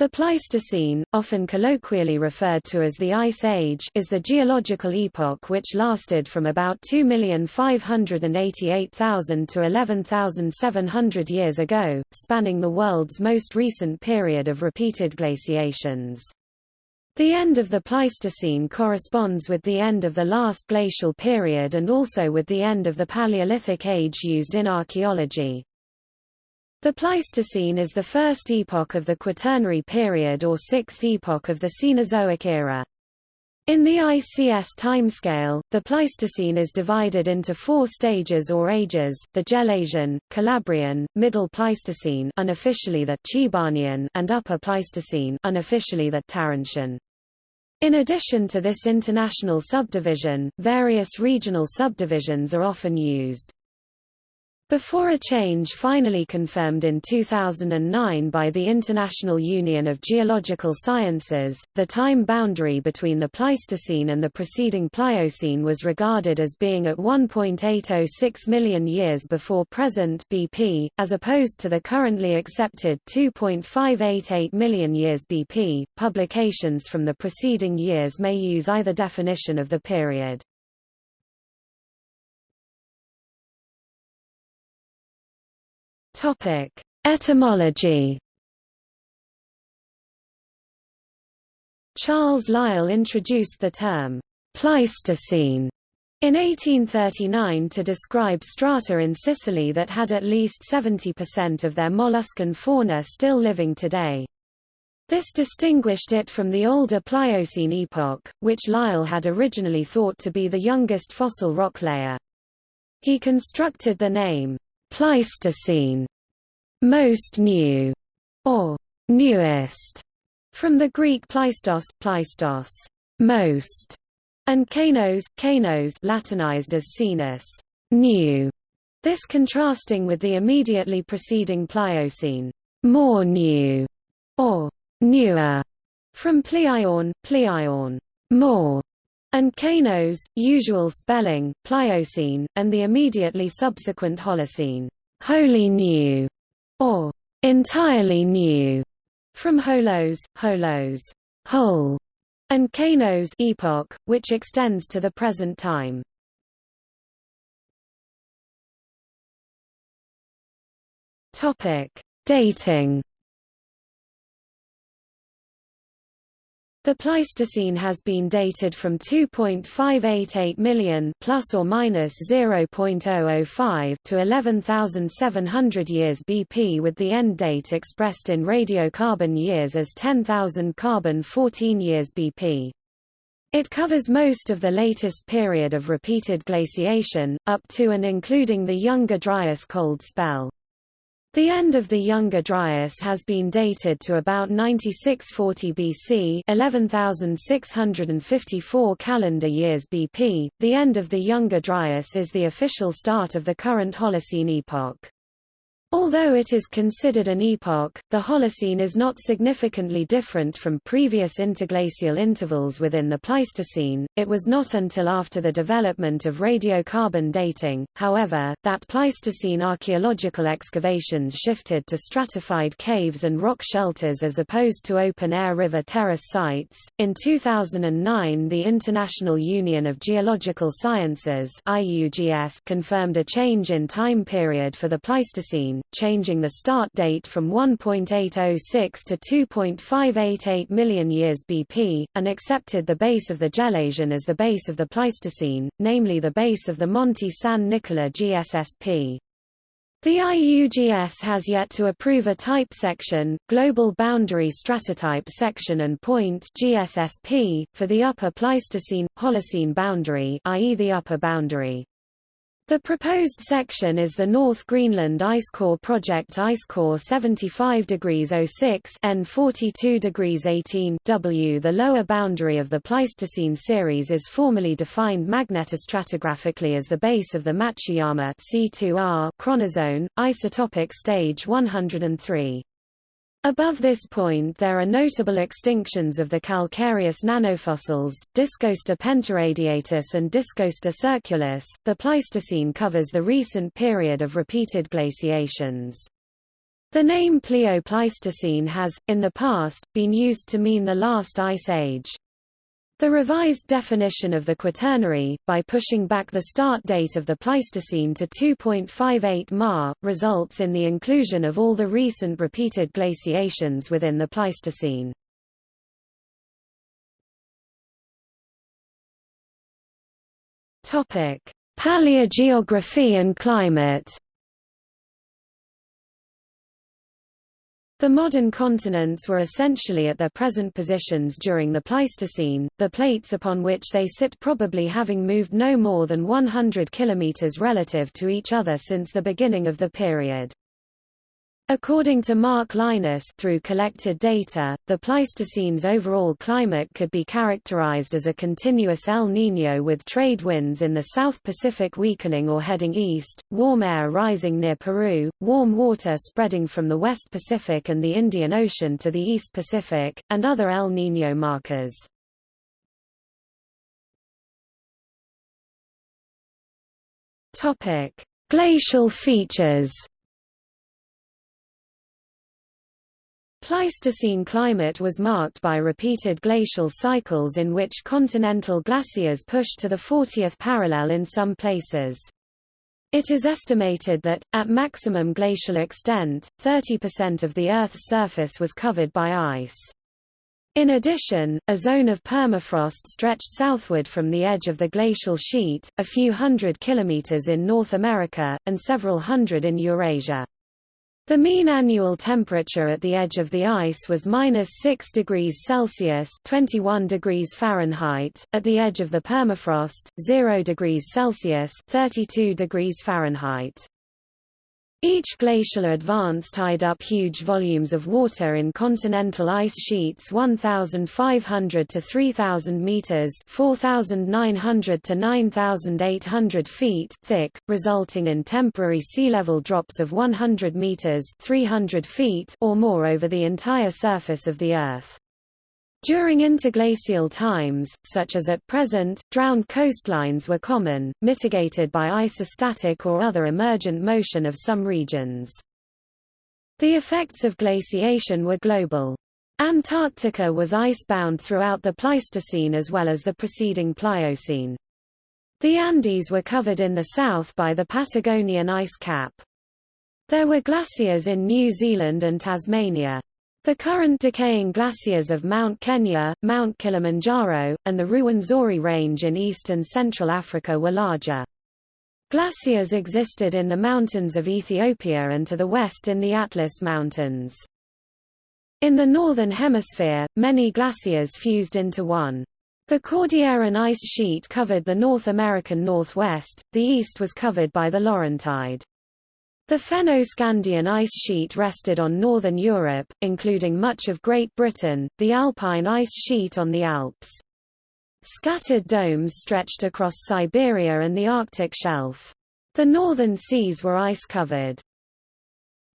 The Pleistocene, often colloquially referred to as the Ice Age, is the geological epoch which lasted from about 2,588,000 to 11,700 years ago, spanning the world's most recent period of repeated glaciations. The end of the Pleistocene corresponds with the end of the last glacial period and also with the end of the Paleolithic age used in archaeology. The Pleistocene is the first epoch of the Quaternary period or sixth epoch of the Cenozoic era. In the ICS timescale, the Pleistocene is divided into four stages or ages, the Gelasian, Calabrian, Middle Pleistocene unofficially the Chibanian and Upper Pleistocene unofficially the Tarantian. In addition to this international subdivision, various regional subdivisions are often used. Before a change finally confirmed in 2009 by the International Union of Geological Sciences, the time boundary between the Pleistocene and the preceding Pliocene was regarded as being at 1.806 million years before present BP, as opposed to the currently accepted 2.588 million years BP. Publications from the preceding years may use either definition of the period. Topic: Etymology. Charles Lyell introduced the term Pleistocene in 1839 to describe strata in Sicily that had at least 70% of their molluscan fauna still living today. This distinguished it from the older Pliocene epoch, which Lyell had originally thought to be the youngest fossil rock layer. He constructed the name Pleistocene, most new, or newest, from the Greek pleistos, pleistos, most, and kainos kainos Latinized as cenos, new. This contrasting with the immediately preceding Pliocene, more new, or newer, from Pleion, Pleion, more, and Kainos, usual spelling, Pliocene, and the immediately subsequent Holocene, wholly new, or entirely new, from Holos, Holos, whole, and Kainos epoch, which extends to the present time. Topic: Dating The Pleistocene has been dated from 2.588 million plus or minus 0.005 to 11,700 years BP with the end date expressed in radiocarbon years as 10,000 carbon 14 years BP. It covers most of the latest period of repeated glaciation, up to and including the Younger Dryas cold spell. The end of the Younger Dryas has been dated to about 9640 BC 11,654 calendar years BP. The end of the Younger Dryas is the official start of the current Holocene epoch. Although it is considered an epoch, the Holocene is not significantly different from previous interglacial intervals within the Pleistocene. It was not until after the development of radiocarbon dating, however, that Pleistocene archaeological excavations shifted to stratified caves and rock shelters as opposed to open-air river terrace sites. In 2009, the International Union of Geological Sciences confirmed a change in time period for the Pleistocene changing the start date from 1.806 to 2.588 million years BP, and accepted the base of the Gelasian as the base of the Pleistocene, namely the base of the Monte San Nicola GSSP. The IUGS has yet to approve a type section, Global Boundary Stratotype Section and Point GSSP, for the Upper Pleistocene Holocene boundary, i.e. the upper boundary. The proposed section is the North Greenland Ice Core Project Icecore 75 degrees 06 N 42 degrees 18 W. The lower boundary of the Pleistocene series is formally defined magnetostratigraphically as the base of the Matuyama C2R chronozone, isotopic stage 103. Above this point there are notable extinctions of the calcareous nanofossils, Discoaster pentaradiatus and Discoaster surculus. The Pleistocene covers the recent period of repeated glaciations. The name Plio Pleistocene has, in the past, been used to mean the last ice age. The revised definition of the Quaternary, by pushing back the start date of the Pleistocene to 2.58 Ma, results in the inclusion of all the recent repeated glaciations within the Pleistocene. Paleogeography and climate The modern continents were essentially at their present positions during the Pleistocene, the plates upon which they sit probably having moved no more than 100 km relative to each other since the beginning of the period. According to Mark Lynas through collected data, the Pleistocene's overall climate could be characterized as a continuous El Niño with trade winds in the South Pacific weakening or heading east, warm air rising near Peru, warm water spreading from the West Pacific and the Indian Ocean to the East Pacific, and other El Niño markers. Glacial features Pleistocene climate was marked by repeated glacial cycles in which continental glaciers pushed to the 40th parallel in some places. It is estimated that, at maximum glacial extent, 30% of the Earth's surface was covered by ice. In addition, a zone of permafrost stretched southward from the edge of the glacial sheet, a few hundred kilometers in North America, and several hundred in Eurasia. The mean annual temperature at the edge of the ice was minus 6 degrees Celsius 21 degrees Fahrenheit, at the edge of the permafrost, 0 degrees Celsius 32 degrees Fahrenheit. Each glacial advance tied up huge volumes of water in continental ice sheets 1,500 to 3,000 meters 4,900 to 9,800 feet thick, resulting in temporary sea level drops of 100 meters 300 feet or more over the entire surface of the Earth. During interglacial times, such as at present, drowned coastlines were common, mitigated by isostatic or other emergent motion of some regions. The effects of glaciation were global. Antarctica was icebound throughout the Pleistocene as well as the preceding Pliocene. The Andes were covered in the south by the Patagonian ice cap. There were glaciers in New Zealand and Tasmania. The current decaying glaciers of Mount Kenya, Mount Kilimanjaro, and the Ruwenzori Range in east and central Africa were larger. Glaciers existed in the mountains of Ethiopia and to the west in the Atlas Mountains. In the northern hemisphere, many glaciers fused into one. The Cordilleran ice sheet covered the North American northwest, the east was covered by the Laurentide. The Fennoscandian ice sheet rested on northern Europe, including much of Great Britain, the Alpine ice sheet on the Alps. Scattered domes stretched across Siberia and the Arctic shelf. The northern seas were ice-covered.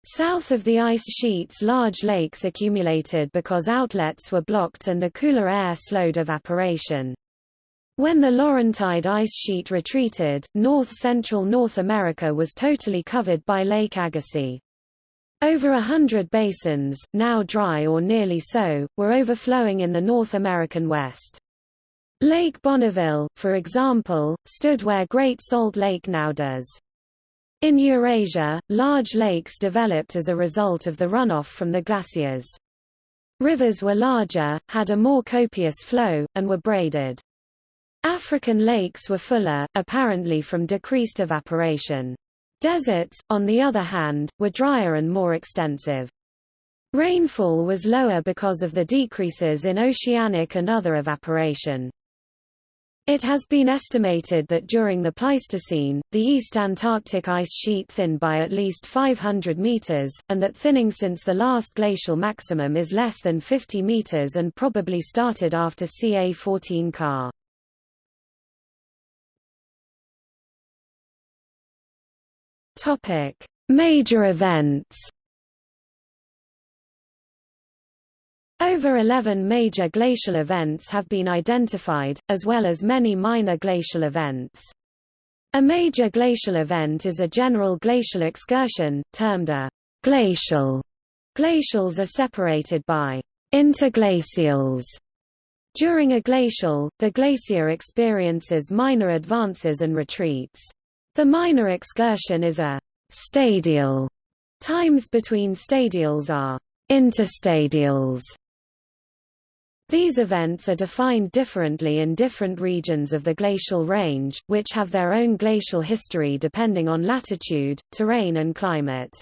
South of the ice sheets large lakes accumulated because outlets were blocked and the cooler air slowed evaporation. When the Laurentide ice sheet retreated, north-central North America was totally covered by Lake Agassiz. Over a hundred basins, now dry or nearly so, were overflowing in the North American West. Lake Bonneville, for example, stood where Great Salt Lake now does. In Eurasia, large lakes developed as a result of the runoff from the glaciers. Rivers were larger, had a more copious flow, and were braided. African lakes were fuller, apparently from decreased evaporation. Deserts, on the other hand, were drier and more extensive. Rainfall was lower because of the decreases in oceanic and other evaporation. It has been estimated that during the Pleistocene, the East Antarctic ice sheet thinned by at least 500 meters, and that thinning since the last glacial maximum is less than 50 meters and probably started after ca 14 ka. Topic: Major events. Over 11 major glacial events have been identified, as well as many minor glacial events. A major glacial event is a general glacial excursion, termed a Glacial glacials are separated by interglacials. During a glacial, the glacier experiences minor advances and retreats. The minor excursion is a stadial. Times between stadials are interstadials. These events are defined differently in different regions of the glacial range, which have their own glacial history depending on latitude, terrain and climate.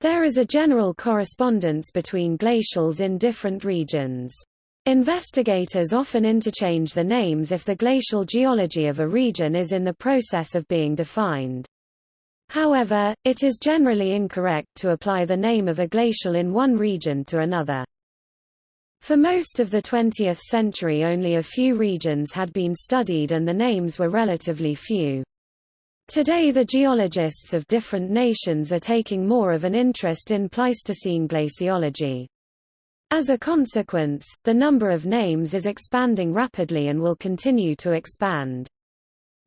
There is a general correspondence between glacials in different regions. Investigators often interchange the names if the glacial geology of a region is in the process of being defined. However, it is generally incorrect to apply the name of a glacial in one region to another. For most of the 20th century only a few regions had been studied and the names were relatively few. Today the geologists of different nations are taking more of an interest in Pleistocene glaciology. As a consequence, the number of names is expanding rapidly and will continue to expand.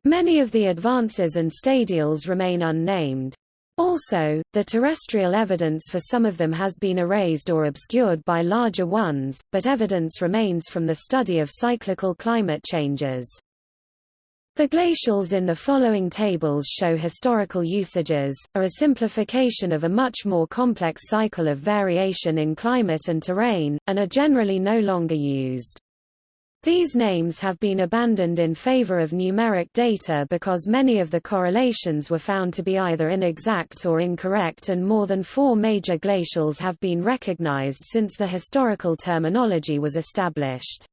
Many of the advances and stadials remain unnamed. Also, the terrestrial evidence for some of them has been erased or obscured by larger ones, but evidence remains from the study of cyclical climate changes. The glacials in the following tables show historical usages, are a simplification of a much more complex cycle of variation in climate and terrain, and are generally no longer used. These names have been abandoned in favor of numeric data because many of the correlations were found to be either inexact or incorrect and more than four major glacials have been recognized since the historical terminology was established.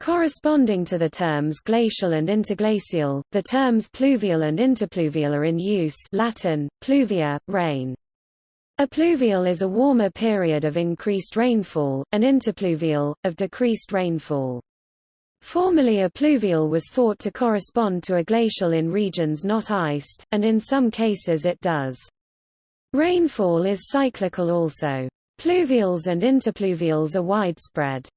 Corresponding to the terms glacial and interglacial, the terms pluvial and interpluvial are in use Latin, pluvia, rain. A pluvial is a warmer period of increased rainfall, an interpluvial, of decreased rainfall. Formerly a pluvial was thought to correspond to a glacial in regions not iced, and in some cases it does. Rainfall is cyclical also. Pluvials and interpluvials are widespread.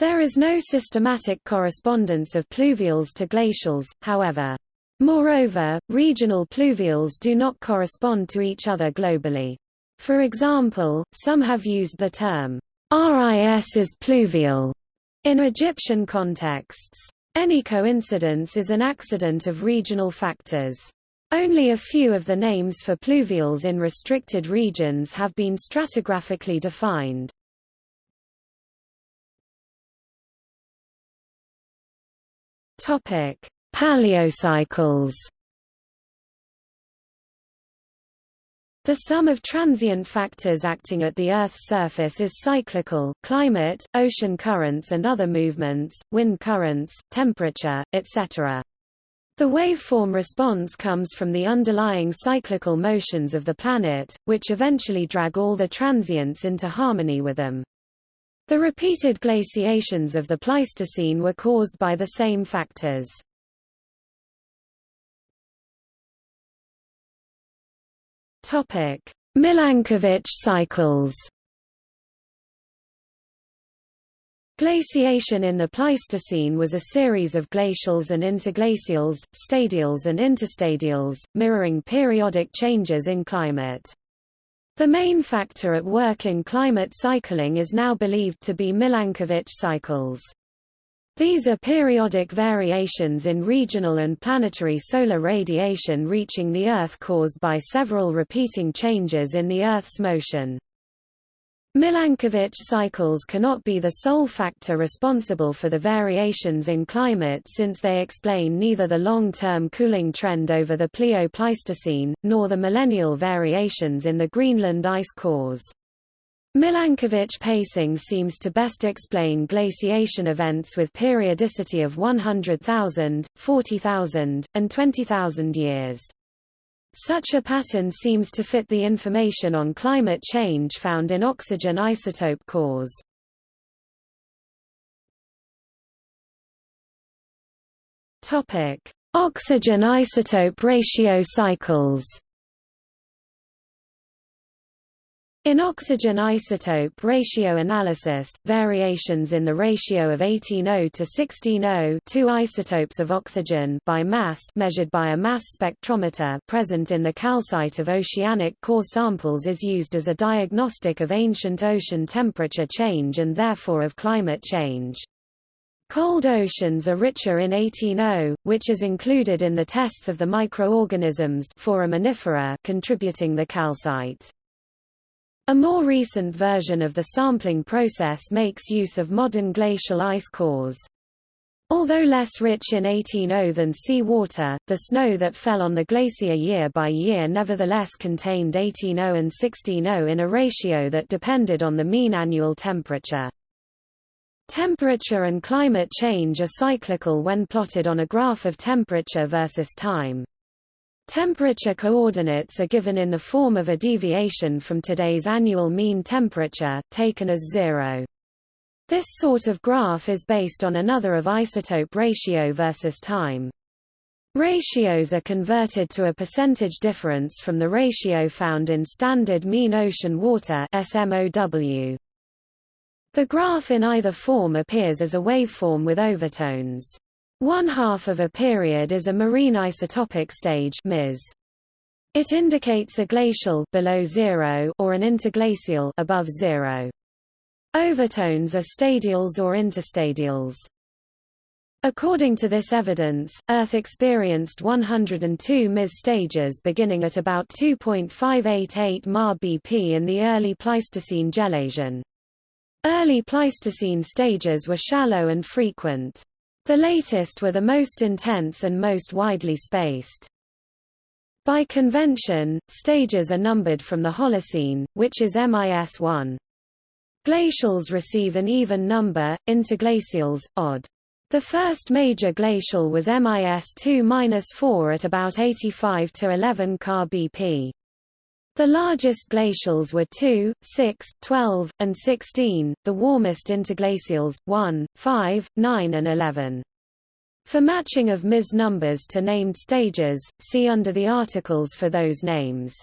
There is no systematic correspondence of pluvials to glacials, however. Moreover, regional pluvials do not correspond to each other globally. For example, some have used the term, Riss is pluvial, in Egyptian contexts. Any coincidence is an accident of regional factors. Only a few of the names for pluvials in restricted regions have been stratigraphically defined. Topic: Paleocycles. The sum of transient factors acting at the Earth's surface is cyclical climate, ocean currents and other movements, wind currents, temperature, etc. The waveform response comes from the underlying cyclical motions of the planet, which eventually drag all the transients into harmony with them. The repeated glaciations of the Pleistocene were caused by the same factors. Milankovitch cycles. Glaciation in the Pleistocene was a series of glacials and interglacials, stadials and interstadials, mirroring periodic changes in climate. The main factor at work in climate cycling is now believed to be Milankovitch cycles. These are periodic variations in regional and planetary solar radiation reaching the Earth caused by several repeating changes in the Earth's motion. Milankovitch cycles cannot be the sole factor responsible for the variations in climate since they explain neither the long-term cooling trend over the Plio-Pleistocene, nor the millennial variations in the Greenland ice cores. Milankovitch pacing seems to best explain glaciation events with periodicity of 100,000, 40,000, and 20,000 years. Such a pattern seems to fit the information on climate change found in oxygen isotope cores. Topic: Oxygen isotope ratio cycles. In oxygen isotope ratio analysis, variations in the ratio of 18O to 16O two isotopes of oxygen by mass measured by a mass spectrometer present in the calcite of oceanic core samples is used as a diagnostic of ancient ocean temperature change and therefore of climate change. Cold oceans are richer in 18O, which is included in the tests of the microorganisms foraminifera contributing the calcite. A more recent version of the sampling process makes use of modern glacial ice cores. Although less rich in 18O than sea water, the snow that fell on the glacier year by year nevertheless contained 18O and 16O in a ratio that depended on the mean annual temperature. Temperature and climate change are cyclical when plotted on a graph of temperature versus time. Temperature coordinates are given in the form of a deviation from today's annual mean temperature, taken as zero. This sort of graph is based on another of isotope ratio versus time. Ratios are converted to a percentage difference from the ratio found in standard mean ocean water SMOW. The graph in either form appears as a waveform with overtones. One half of a period is a marine isotopic stage MIS. It indicates a glacial below zero or an interglacial above zero. Overtones are stadials or interstadials. According to this evidence, Earth experienced 102 MIS stages beginning at about 2.588 Ma BP in the early Pleistocene Gelasian. Early Pleistocene stages were shallow and frequent. The latest were the most intense and most widely spaced. By convention, stages are numbered from the Holocene, which is MIS1. Glacials receive an even number, interglacials, odd. The first major glacial was MIS2-4 at about 85 to 11 ka BP. The largest glacials were 2, 6, 12, and 16, the warmest interglacials, 1, 5, 9 and 11. For matching of MIS numbers to named stages, see under the articles for those names.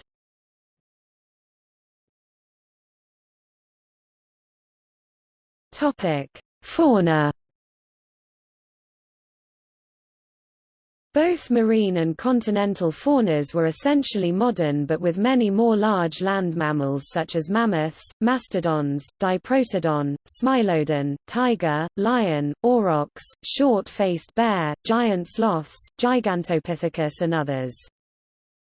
Fauna Both marine and continental faunas were essentially modern but with many more large land mammals such as mammoths, mastodons, diprotodon, smilodon, tiger, lion, aurochs, short-faced bear, giant sloths, gigantopithecus and others.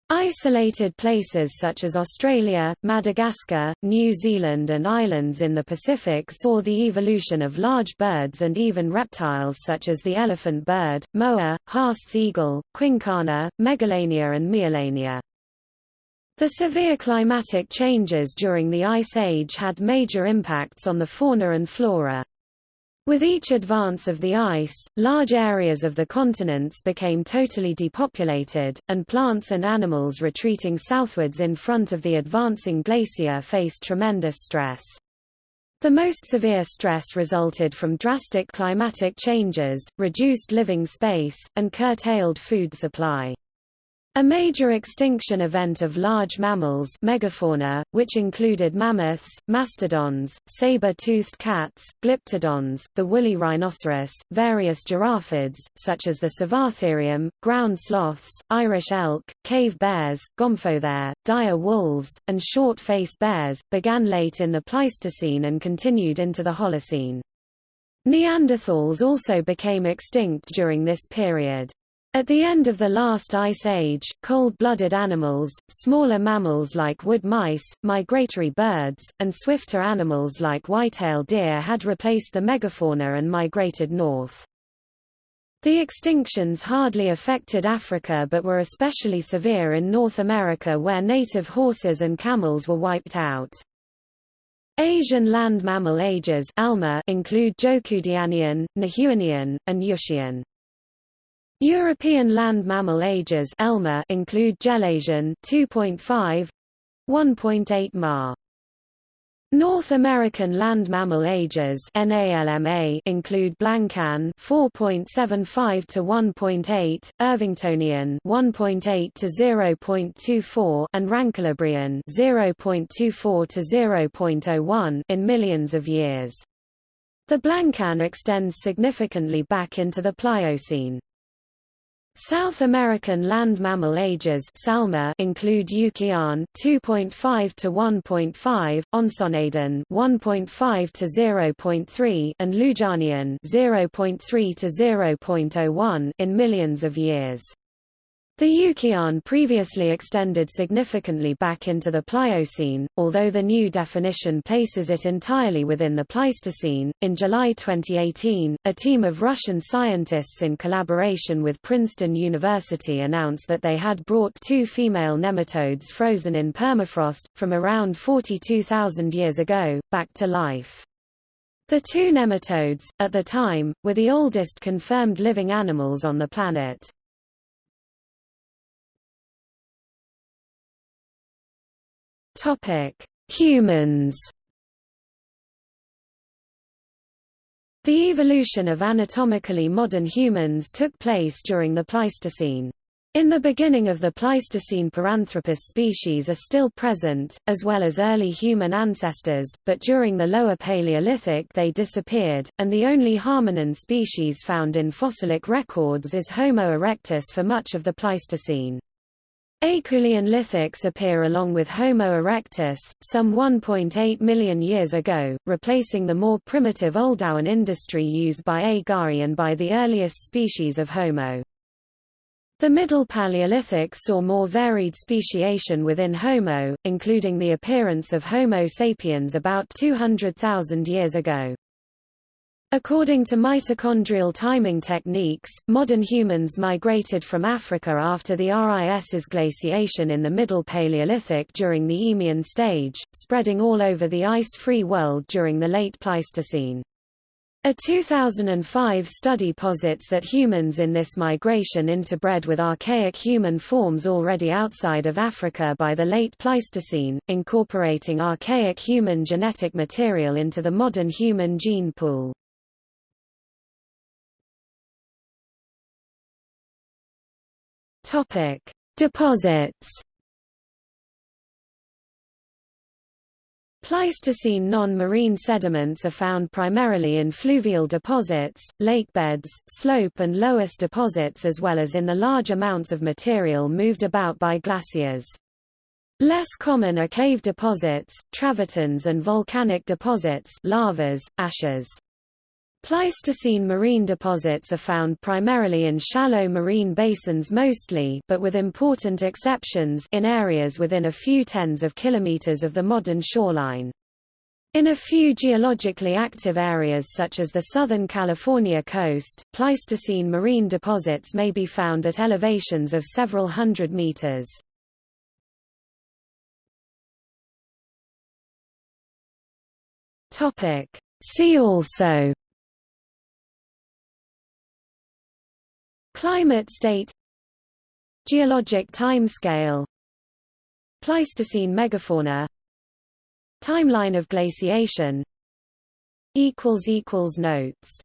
Isolated places such as Australia, Madagascar, New Zealand and islands in the Pacific saw the evolution of large birds and even reptiles such as the elephant bird, moa, Haast's eagle, quinkana, megalania and meiolania. The severe climatic changes during the Ice Age had major impacts on the fauna and flora. With each advance of the ice, large areas of the continents became totally depopulated, and plants and animals retreating southwards in front of the advancing glacier faced tremendous stress. The most severe stress resulted from drastic climatic changes, reduced living space, and curtailed food supply. A major extinction event of large mammals megafauna, which included mammoths, mastodons, saber-toothed cats, glyptodons, the woolly rhinoceros, various giraffids, such as the Sivatherium, ground sloths, Irish elk, cave bears, gomphothere, dire wolves, and short-faced bears, began late in the Pleistocene and continued into the Holocene. Neanderthals also became extinct during this period. At the end of the last ice age, cold-blooded animals, smaller mammals like wood mice, migratory birds, and swifter animals like white-tailed deer had replaced the megafauna and migrated north. The extinctions hardly affected Africa but were especially severe in North America where native horses and camels were wiped out. Asian land mammal ages include Zhoukoudianian, Nihewanian, and Yushean. European land mammal ages ELMA include Gelasian 2.5 1.8 Ma. North American land mammal ages NALMA include Blancan 4.75 to 1.8, Irvingtonian 1.8 to 0.24 and Rancholabrean 0.24 to 0.01 in millions of years. The Blancan extends significantly back into the Pliocene. South American land mammal ages Salma include Uquian 2.5 to 1.5, Ensenadan 1.5 to 0.3 and Lujanian 0.3 to 0.01 in millions of years. The Uquian previously extended significantly back into the Pliocene, although the new definition places it entirely within the Pleistocene. In July 2018, a team of Russian scientists in collaboration with Princeton University announced that they had brought two female nematodes frozen in permafrost, from around 42,000 years ago, back to life. The two nematodes, at the time, were the oldest confirmed living animals on the planet. Topic: Humans. The evolution of anatomically modern humans took place during the Pleistocene. In the beginning of the Pleistocene Paranthropus species are still present, as well as early human ancestors, but during the Lower Paleolithic they disappeared, and the only hominin species found in fossilic records is Homo erectus for much of the Pleistocene. Acheulean lithics appear along with Homo erectus, some 1.8 million years ago, replacing the more primitive Oldowan industry used by A. and by the earliest species of Homo. The Middle Paleolithic saw more varied speciation within Homo, including the appearance of Homo sapiens about 200,000 years ago. According to mitochondrial timing techniques, modern humans migrated from Africa after the Riss's glaciation in the Middle Paleolithic during the Eemian stage, spreading all over the ice-free world during the late Pleistocene. A 2005 study posits that humans in this migration interbred with archaic human forms already outside of Africa by the late Pleistocene, incorporating archaic human genetic material into the modern human gene pool. Topic: Deposits. Pleistocene non-marine sediments are found primarily in fluvial deposits, lakebeds, slope and loess deposits as well as in the large amounts of material moved about by glaciers. Less common are cave deposits, travertines and volcanic deposits lavas, ashes. Pleistocene marine deposits are found primarily in shallow marine basins mostly but with important exceptions in areas within a few tens of kilometers of the modern shoreline. In a few geologically active areas such as the southern California coast, Pleistocene marine deposits may be found at elevations of several hundred meters. See also Climate state. Geologic timescale. Pleistocene megafauna. Timeline of glaciation. Notes